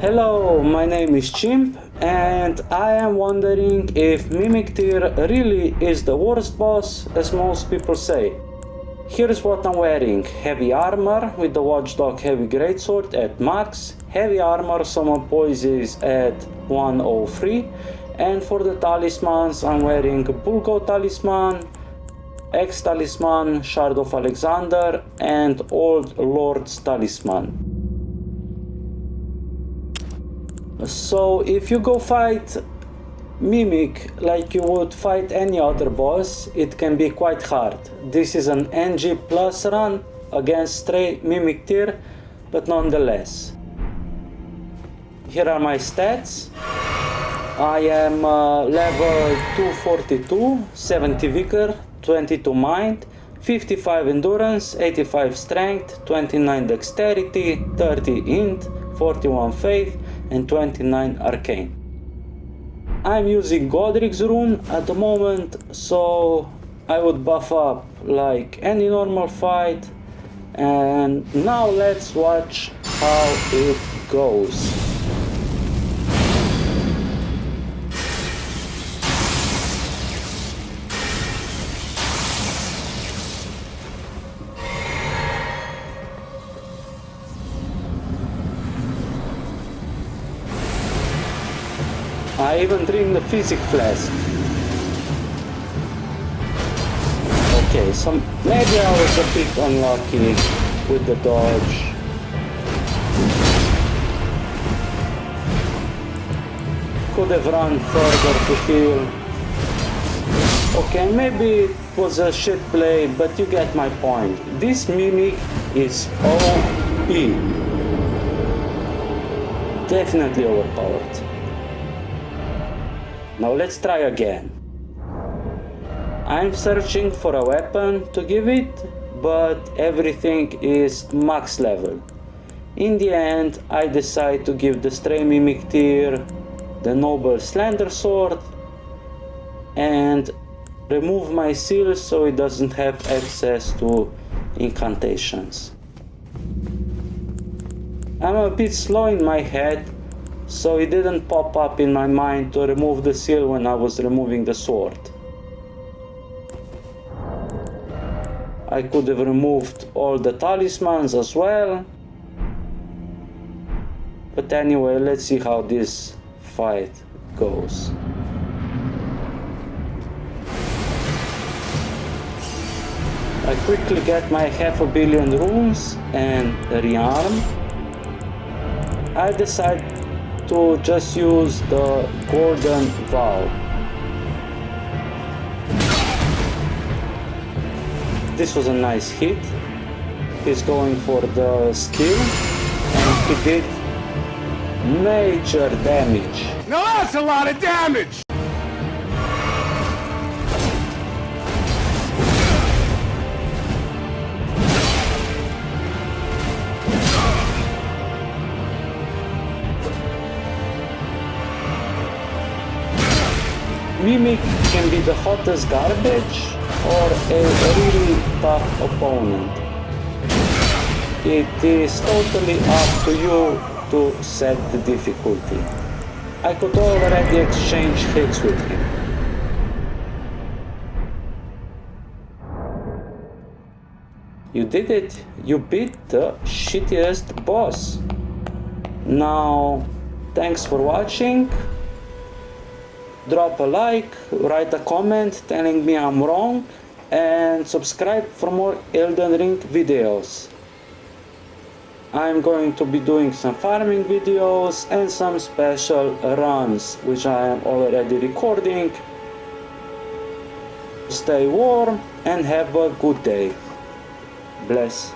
Hello, my name is Chimp and I am wondering if Mimic Tear really is the worst boss as most people say. Here's what I'm wearing. Heavy armor with the Watchdog Heavy Greatsword at max. Heavy armor summon poises at 103. And for the talismans I'm wearing Bull-Goat Talisman, Axe Talisman, Shard of Alexander and Old Lord's Talisman. So if you go fight Mimic like you would fight any other boss, it can be quite hard. This is an NG plus run against stray Mimic Tear, but nonetheless. Here are my stats. I am uh, level 242, 70 vigor, 22 mind, 55 endurance, 85 strength, 29 dexterity, 30 int, 41 faith, and 29 arcane. I'm using Godrick's rune at the moment, so I would buff up like any normal fight. And now let's watch how it goes. I even drink the physick flask. Okay, so maybe I was a bit unlucky with the dodge. Could have run further to heal. Okay, maybe it was a shit play, but you get my point. This Mimic is OP. Definitely overpowered. Now let's try again. I'm searching for a weapon to give it, but everything is max level. In the end, I decide to give the Stray Mimic the Noble Slender Sword and remove my seal so it doesn't have access to incantations. I'm a bit slow in my head so it didn't pop up in my mind to remove the seal when I was removing the sword. I could have removed all the talismans as well. But anyway, let's see how this fight goes. I quickly get my half a billion runes and rearm. I decide to just use the golden vow. This was a nice hit. He's going for the skill and he did major damage. Now that's a lot of damage! Mimic can be the hottest garbage or a really tough opponent. It is totally up to you to set the difficulty. I could already exchange hits with him. You did it! You beat the shittiest boss! Now, thanks for watching drop a like, write a comment telling me I'm wrong, and subscribe for more Elden Ring videos. I'm going to be doing some farming videos and some special runs, which I am already recording. Stay warm and have a good day. Bless.